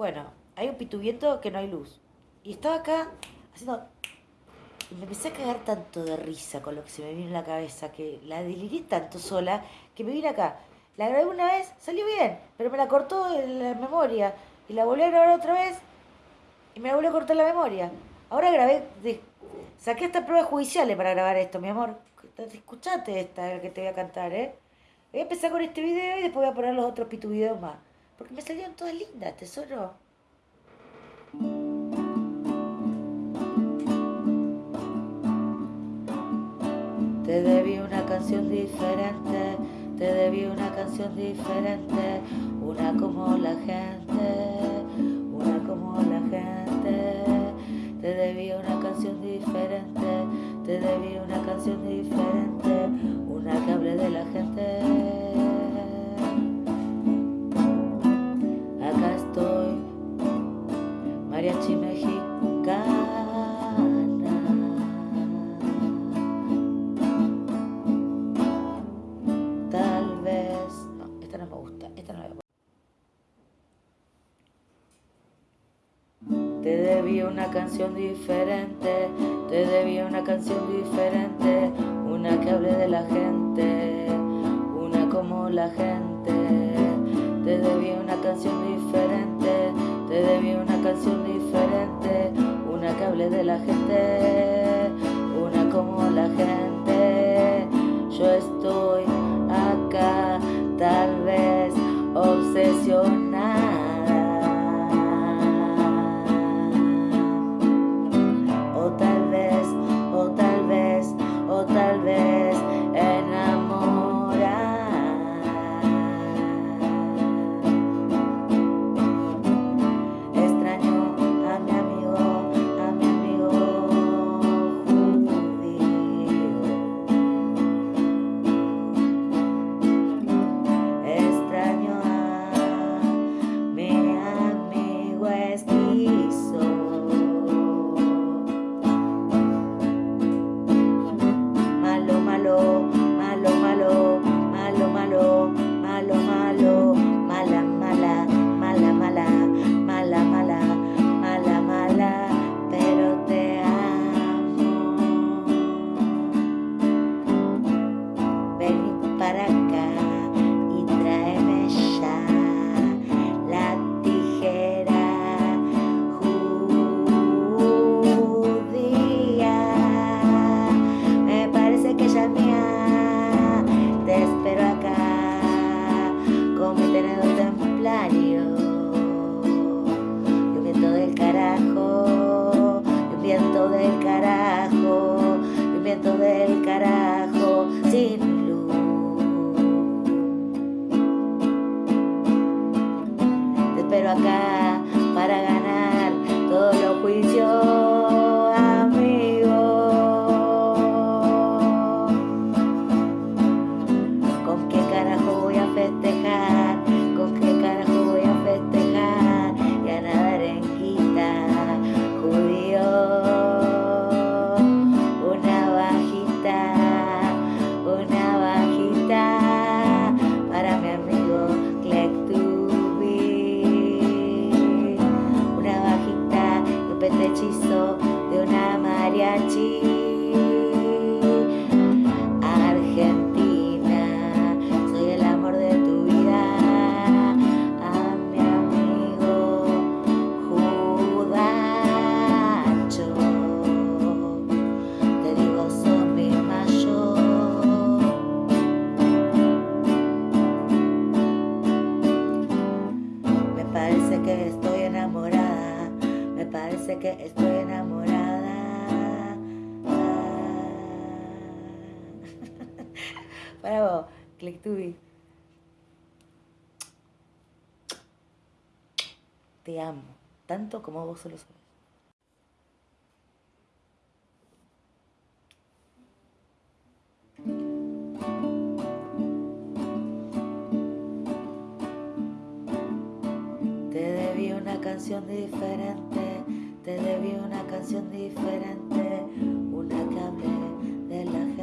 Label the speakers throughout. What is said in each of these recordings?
Speaker 1: bueno, hay un pituviento que no hay luz. Y estaba acá haciendo... Y me empecé a cagar tanto de risa con lo que se me vino en la cabeza, que la deliré tanto sola, que me vine acá. La grabé una vez, salió bien, pero me la cortó la memoria. Y la volví a grabar otra vez y me la volvió a cortar la memoria. Ahora grabé, saqué hasta pruebas judiciales para grabar esto, mi amor. Escuchate esta que te voy a cantar, ¿eh? Voy a empezar con este video y después voy a poner los otros pitu videos más. Porque me salieron todas lindas, tesoro. Te debí una canción diferente, te debí una canción diferente, una como la gente, una como la gente. Te debí una canción diferente, te debí una canción diferente, una que hable de la gente. Te debí una canción diferente, te debí una canción diferente, una que hable de la gente, una como la gente. Te debí una canción diferente, te debí una canción diferente, una que hable de la gente, una como la gente. Para ganar parece que estoy enamorada, me parece que estoy enamorada. Para vos, Clictubi. Te amo, tanto como vos solo sabes. Canción diferente, te debí una canción diferente, una que hable de la.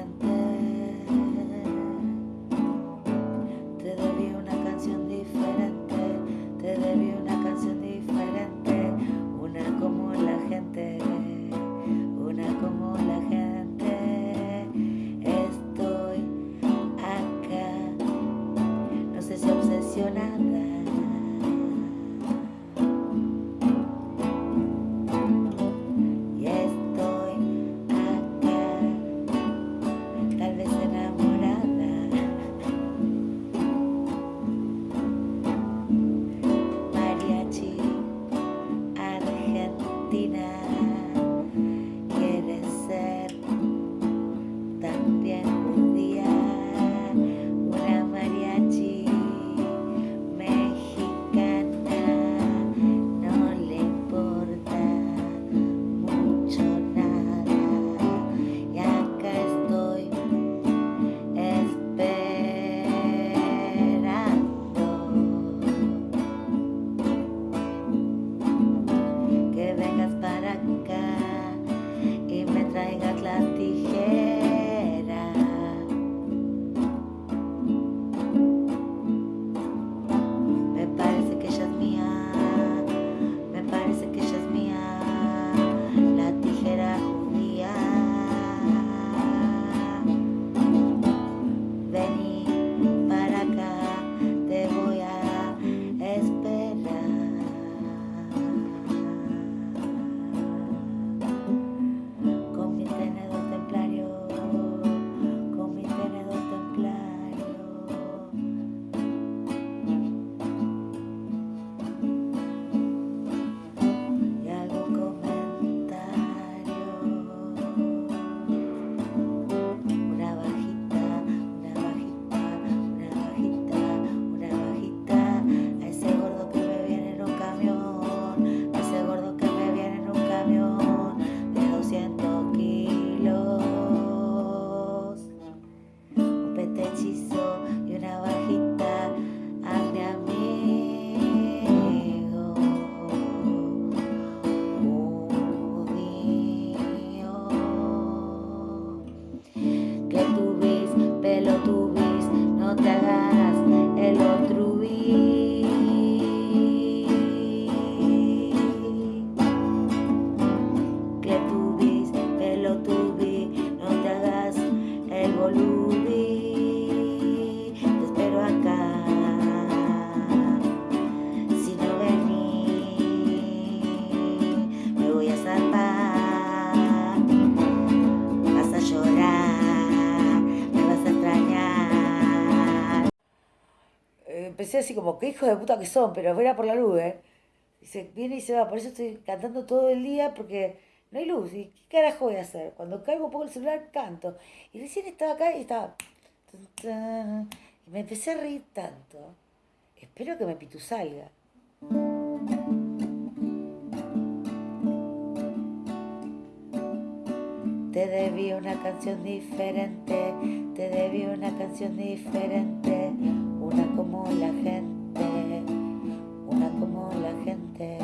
Speaker 1: Así como, qué hijos de puta que son, pero era por la luz, ¿eh? Dice, viene y se va, por eso estoy cantando todo el día, porque no hay luz. ¿Y qué carajo voy a hacer? Cuando caigo un poco el celular, canto. Y recién estaba acá y estaba... Y me empecé a reír tanto. Espero que me pitu salga. Te debí una canción diferente, te debí una canción diferente, una como la gente, una como la gente.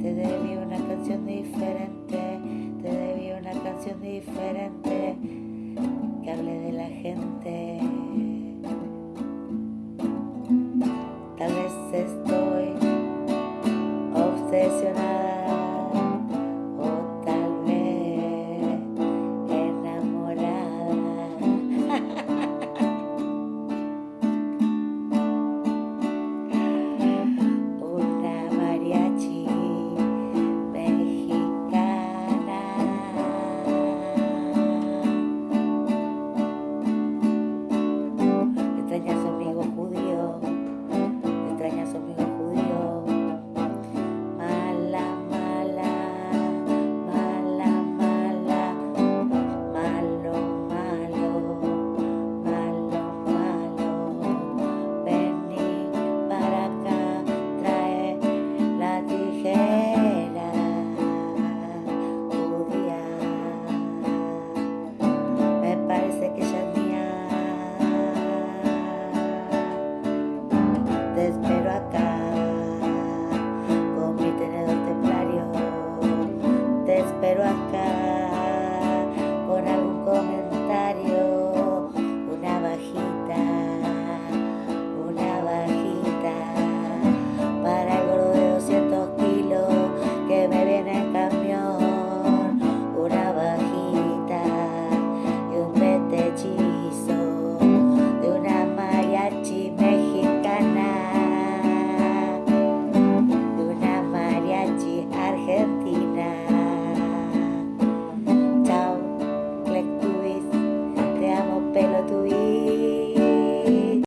Speaker 1: Te debí una canción diferente, te debí una canción diferente, que hable de la gente.